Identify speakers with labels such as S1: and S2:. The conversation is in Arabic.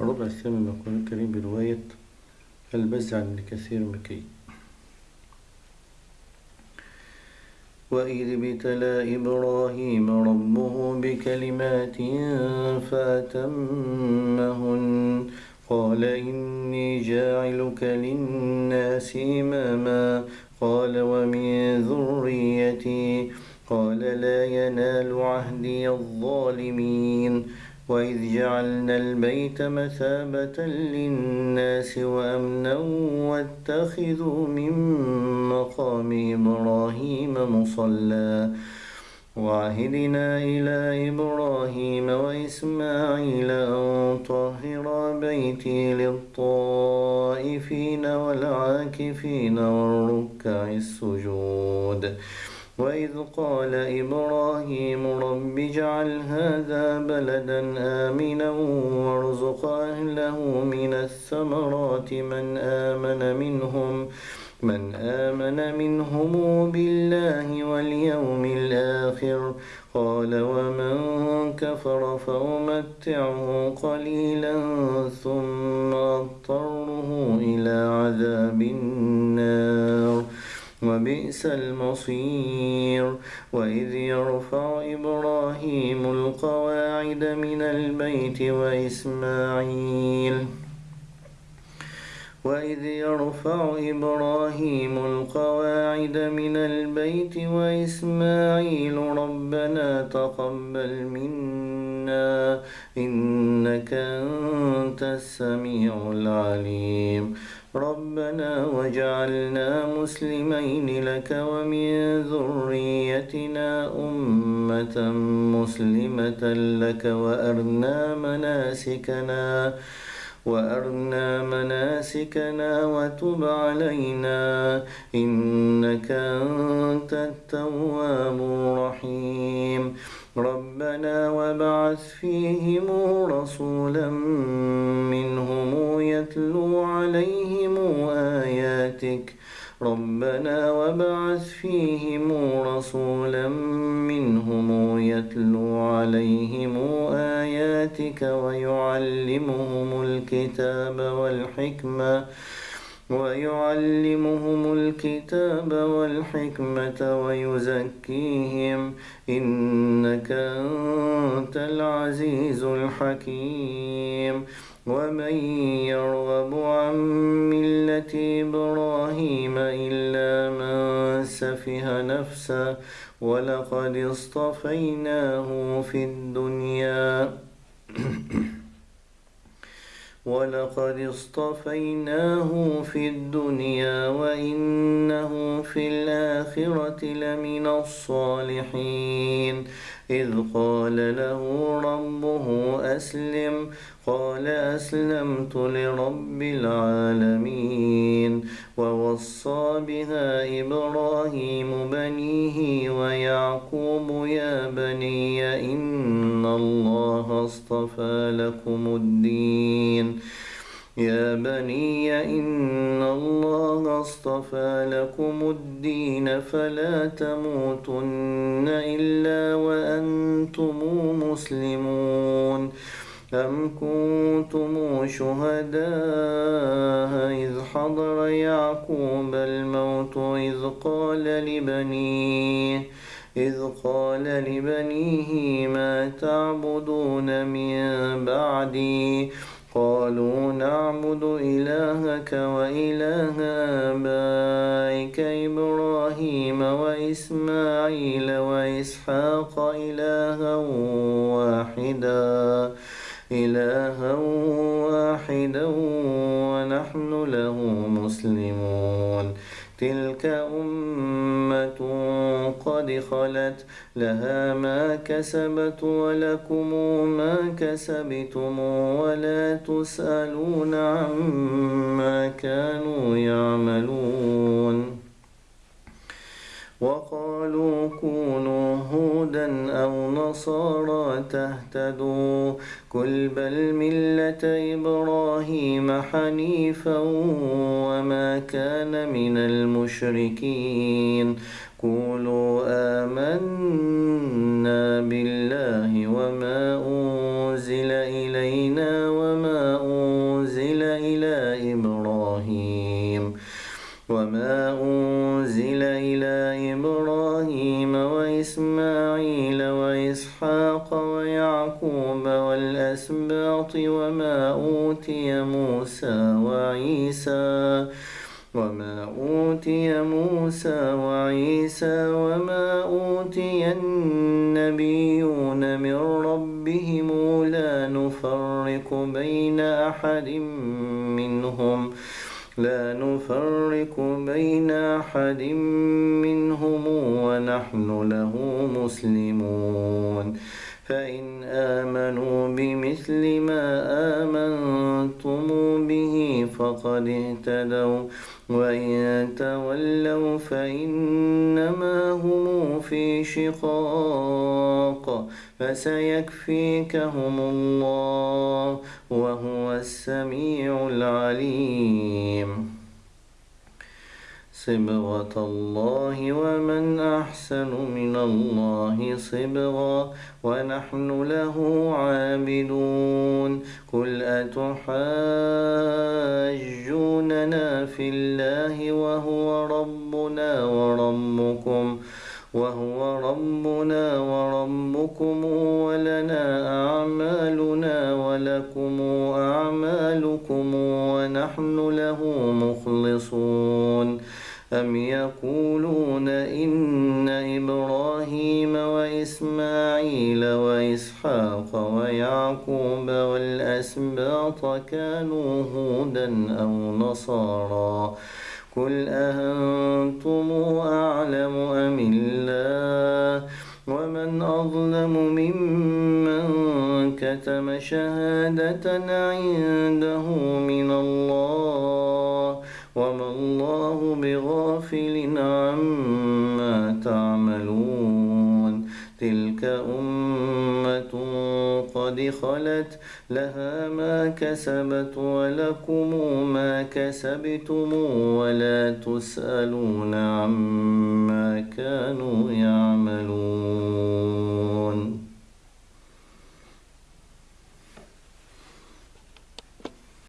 S1: الربع الثامن من القرآن الكريم برواية البز عن كثير مكي وإذ ابتلى إبراهيم ربه بكلمات فأتمهن. قال إني جاعلك للناس إماما. قال ومن ذريتي. قال لا ينال عهدي الظالمين. وإذ جعلنا البيت مثابة للناس وأمنا واتخذوا من مقام إبراهيم مصلى وعهدنا إلى إبراهيم وإسماعيل أن طهر بيتي للطائفين والعاكفين والركع السجود وإذ قال إبراهيم رب اجعل هذا بلدا آمنا وارزق أهله من الثمرات من آمن منهم من آمن منهم بالله واليوم الآخر. قال ومن كفر فأمتعه قليلا ثم أضطره إلى عذاب النار. وبئس المصير. وإذ يرفع إبراهيم القواعد من البيت وإسماعيل. وإذ يرفع إبراهيم القواعد من البيت وإسماعيل ربنا تقبل منا إنك أنت السميع العليم. ربنا وجعلنا مسلمين لك ومن ذريتنا أمة مسلمة لك وأرنا مناسكنا وأرنا مناسكنا وتب علينا إنك أنت التواب الرحيم ربنا وابعث فيهم رسولا منهم يتلو عليهم آياتك. ربنا وابعث فيهم رسولا منهم يتلو عليهم آياتك ويعلمهم الكتاب والحكمة ويعلمهم الكتاب والحكمة ويزكيهم إنك أنت العزيز الحكيم. ومن يرغب عن ملة إبراهيم إلا من سفه نفسه ولقد اصطفيناه في الدنيا. ولقد اصطفيناه في الدنيا وإنه في الآخرة لمن الصالحين إذ قال له ربه أسلم قال أسلمت لرب العالمين ووصى بها إبراهيم بنيه ويعقوب يا بني إن الله اصطفى لكم الدين يا بني إن الله اصطفى لكم الدين فلا تموتن إلا وأنتم مسلمون أم كنتم شهداء إذ حضر يعقوب الموت إذ قال لبنيه إذ قال لبنيه ما تعبدون من بعدي؟ قالوا نعبد إلهك وإله آبائك إبراهيم وإسماعيل وإسحاق إلها واحدا إلها واحدا ونحن له مسلمون. تلك أمة قد خلت لها ما كسبت ولكم ما كسبتم ولا تسألون عما كانوا يعملون. وقالوا كونوا هودا أو نصارى تهتدوا. قل بل ملة إبراهيم حنيفا وما كان من المشركين. قولوا آمنا وإسحاق ويعقوب والأسباط وما أوتي موسى وعيسى وما أوتي موسى وعيسى وما أوتي النبيون من ربهم لا نفرق بين أحد منهم لا نفرق بين أحد منهم ونحن له مسلمون. فإن آمنوا بمثل ما آمنتم به فقد اهتدوا. وإن تولوا فإنما هم في شقاق. فسيكفيكهم الله وهو السميع العليم. صبغة الله ومن أحسن من الله صبغا ونحن له عابدون. قل أتحاجوننا في الله وهو ربنا وربكم وهو ربنا وربكم ولنا أعمالنا ولكم أعمالكم ونحن له مخلصون. أم يقولون إن إبراهيم وإسماعيل وإسحاق ويعقوب والأسباط كانوا هودا أو نصارا قل أأنتم أعلم أم الله ومن أظلم ممن كتم شهادة عنده من الله وما الله بغافل عما تعملون. تلك أمة قد خلت لها ما كسبت ولكم ما كسبتم ولا تسألون عما كانوا يعملون.